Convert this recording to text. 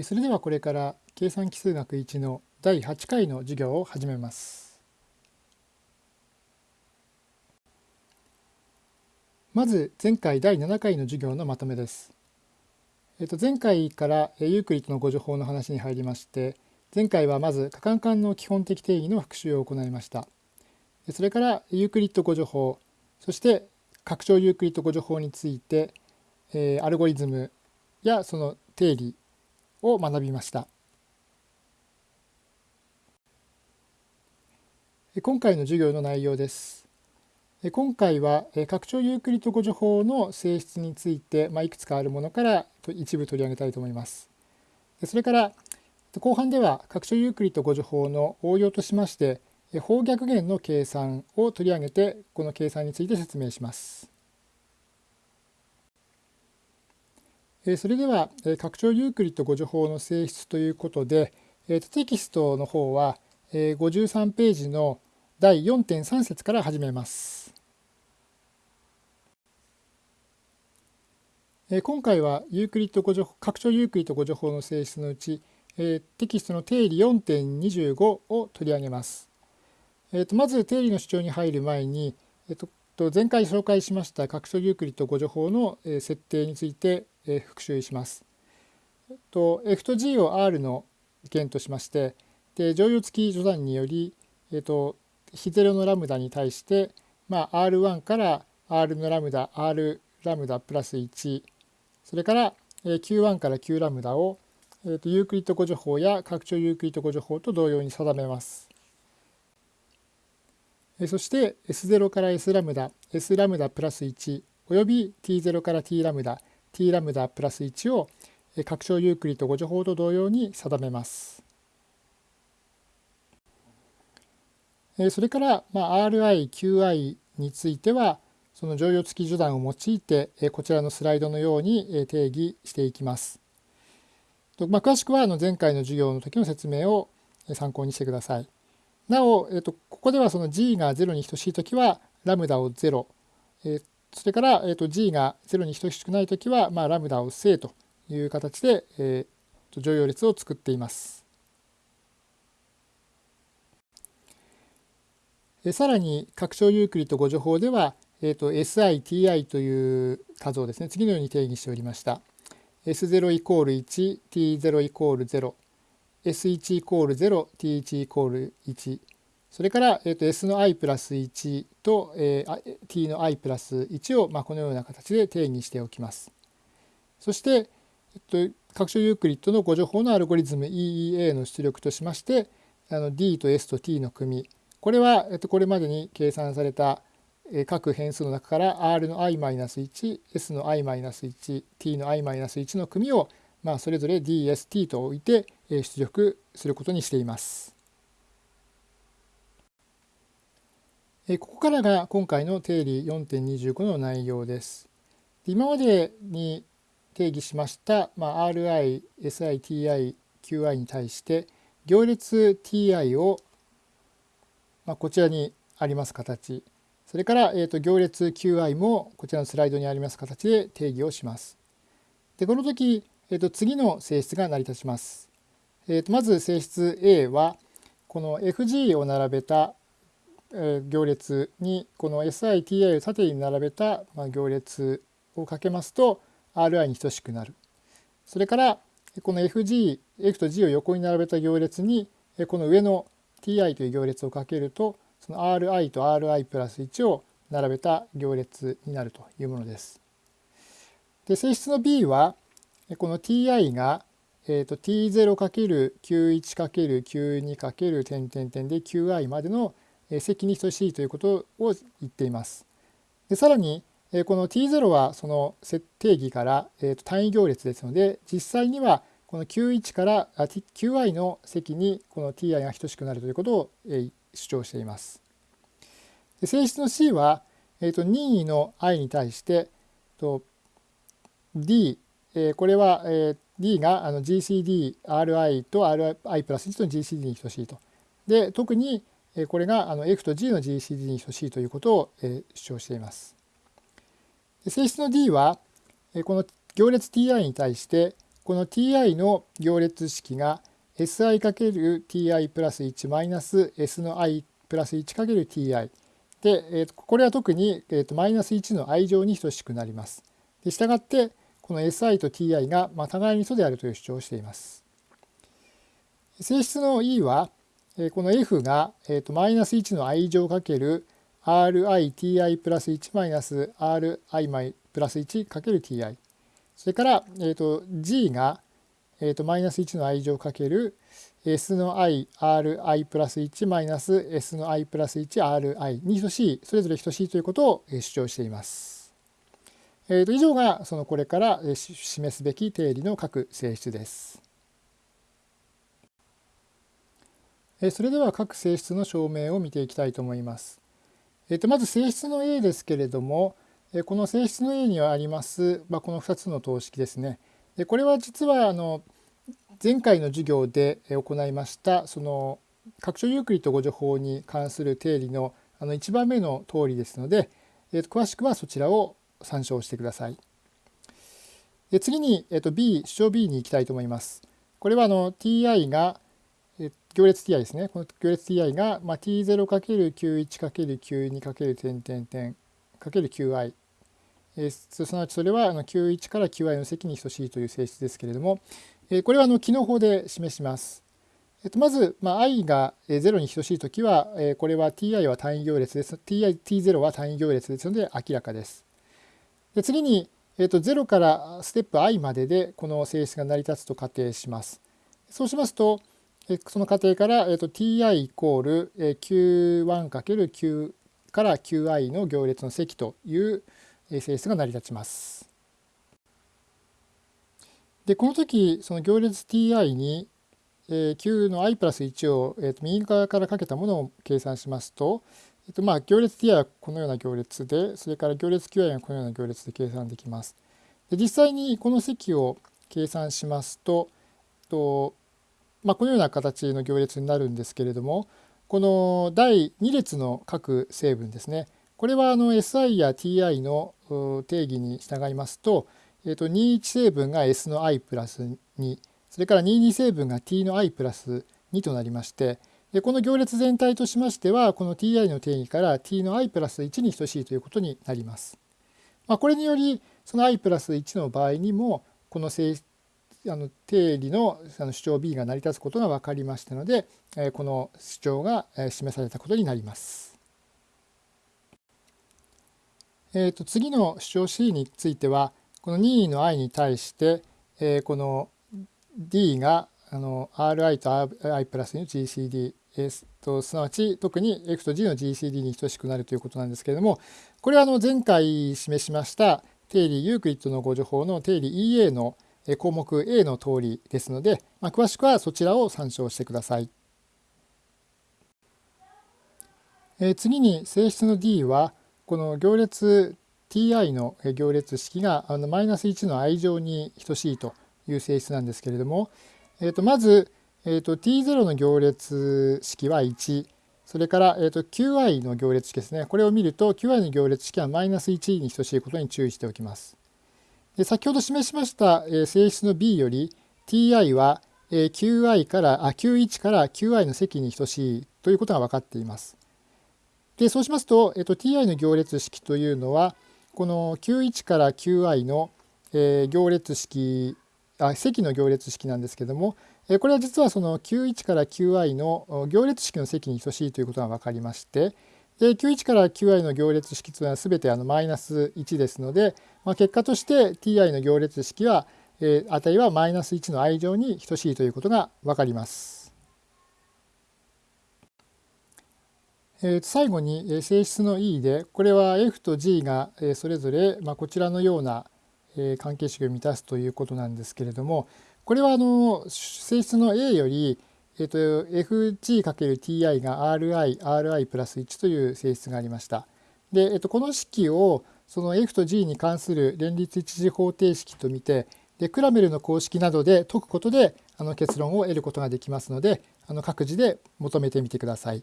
それではこれから計算機数学1の第8回の授業を始めます。まず前回第7回の授業のまとめです。えっと、前回からユークリッドの互除法の話に入りまして前回はまず可換環の基本的定義の復習を行いました。それからユークリッド互除法そして拡張ユークリッド互除法について、えー、アルゴリズムやその定理を学びました。今回の授業の内容です。今回は拡張ユークリッド語助法の性質について、まあ、いくつかあるものから一部取り上げたいと思います。それから後半では拡張ユークリッド語助法の応用としまして方逆減の計算を取り上げてこの計算について説明します。それでは拡張ユークリッド互除法の性質ということでテキストの方は53ページの第4.3節から始めます。今回はユークリッド互除拡張ユークリッド互除法の性質のうちテキストの定理4.25を取り上げます。まず定理の主張に入る前に前回紹介しました拡張ユークリッド互除法の設定についてえ復習します。えっと、F と G を R の元としましてで剰余付き除算により、えっと、非ゼロのラムダに対して、まあ、R1 から R のラムダ R ラムダプラス1それから Q1 から Q ラムダを、えっと、ユークリッド互除法や拡張ユークリッド互除法と同様に定めます。そして S0 から S ラムダ S ラムダプラス1および T0 から T ラムダ t ラムダプラス1を拡張ユークリッド誤助法と同様に定めます。それから、まあ、RI、QI についてはその乗用付き序断を用いてこちらのスライドのように定義していきます。まあ、詳しくはあの前回の授業の時の説明を参考にしてください。なお、えっと、ここではその g が0に等しい時はラムダを0、えそれから、えーと、g が0に等しくないときは、まあ、ラムダを正という形で、えー、と乗用列を作っています。えさらに拡張ユークリッド誤助法では、えーと、SITI という数をですね次のように定義しておりました。S0 イコール1、T0 イコール0、S1 イコール0、T1 イコール1、それから、えー、と S の i プラス1と、えー、t の i プラス1を、まあ、このような形で定義しておきます。そして、えっと、拡張ユークリッドの誤助法のアルゴリズム EEA の出力としましてあの D と S と T の組これは、えっと、これまでに計算された各変数の中から R の i-1、S の i-1、T の i-1 の組を、まあ、それぞれ DST と置いて出力することにしています。ここからが今回の定理4.25の内容です。今までに定義しました、まあ、RI、SI、TI、QI に対して行列 TI を、まあ、こちらにあります形それから、えー、と行列 QI もこちらのスライドにあります形で定義をします。でこの時、えー、と次の性質が成り立ちます。えー、とまず性質 A はこの FG を並べた行列にこの SITI を縦に並べた行列をかけますと RI に等しくなる。それからこの FG、F と G を横に並べた行列にこの上の TI という行列をかけるとその RI と RI プラス1を並べた行列になるというものです。で性質の B はこの TI が、えー、と T0×91×92× 点点点で QI までの積に等しいということを言っています。でさらにこの t0 はその定義から、単位行列ですので実際にはこの q1 から qi の積にこの ti が等しくなるということを主張しています。で性質の c は、えー、と任意の i に対してと d これは d が GCDRi と RI プラス1と GCD に等しいと。で特にこれがあの F と G の GCD に等しいということを主張しています。性質の D はこの行列 Ti に対してこの ti の行列式が si×ti プラス1マイナス s の i プラス 1×ti で、これは特に、マイナス1の i 乗に等しくなります。で従ってこの si と ti が、互いに素であるという主張をしています。性質の e は、この f が、えー、とマイナス1の i 乗かける riti プラス1マイナス ri プラス1かける ti それから、えー、と g が、えー、とマイナス1の i 乗かける s の i ri プラス1マイナス s の i プラス 1ri に等しいそれぞれ等しいということを主張しています。えー、と以上がそのこれから示すべき定理の各性質です。それでは各性質の証明を見ていきたいと思います。えー、とまず性質の A ですけれどもこの性質の A にはあります、まあ、この2つの等式ですね。でこれは実はあの前回の授業で行いましたその拡張ユークリッド誤助法に関する定理のあの1番目の通りですので、えー、と詳しくはそちらを参照してください。で次に、えー、と B 主張 B に行きたいと思います。これはあの ti が、行列 ti ですね。この行列 ti が、まあ、t0×91×9 点点点 ×qi えー、すなわちそれはあの Q1 から Qi の積に等しいという性質ですけれども、えー、これはあの機能法で示します。えっと、まず、まあ、i が0に等しいときは、えー、これは ti は単位行列です。ti t0 は単位行列ですので明らかです。で次に、えっと、0からステップ i まででこの性質が成り立つと仮定します。そうしますと、その仮定から、えっと、ti イコール q1×q から qi の行列の積という性質が成り立ちます。でこの時その行列 ti に、えー、q の i プラス1を、えー、と右側からかけたものを計算しますと、えー、とまあ行列 ti はこのような行列でそれから行列 qi はこのような行列で計算できます。で実際にこの積を計算しますとと、まあ、このような形の行列になるんですけれどもこの第2列の各成分ですねこれはあの SI や TI の定義に従いますと、えー、と21成分が S の i プラス2それから22成分が t の i プラス2となりましてでこの行列全体としましてはこの ti の定義から t の i プラス1に等しいということになります。まあ、これによりその i プラス1の場合にもこの性あの定理のあの主張 B が成り立つことが分かりましたのでえこの主張がえ示されたことになります。えー、と次の主張 C についてはこの任意の i に対して、えー、この d があの ri と i プラスの GCD とすなわち特に f と g の GCD に等しくなるということなんですけれどもこれはあの前回示しました定理ユークリッドのご情報の定理 EA の項目 A の通りですので、まあ、詳しくはそちらを参照してください。え次に性質の D はこの行列 ti の行列式があのマイナス1の i 乗に等しいという性質なんですけれども、えー、とまず、えー、と t0 の行列式は1それから、えー、と qi の行列式ですねこれを見ると qi の行列式はマイナス1に等しいことに注意しておきます。先ほど示しました、性質の b より ti は、qi からあ q1 から qi の積に等しいということが分かっています。でそうしますと、えっと、ti の行列式というのはこの q1 から qi の、行列式あ積の行列式なんですけども、これは実はその q1 から qi の行列式の積に等しいということが分かりましてで q1 から qi の行列式というのは全てあのマイナス1ですので、まあ、結果として ti の行列式は、えー、値はマイナス1の i 乗に等しいということが分かります。え最後に性質の E でこれは F と G がそれぞれまあこちらのような関係式を満たすということなんですけれどもこれはあの性質の A よりえっと FG×TI が RI、RI プラス1という性質がありました。で、えっと、この式をその F と G に関する連立一次方程式と見てでクラメルの公式などで解くことであの結論を得ることができますのであの各自で求めてみてください。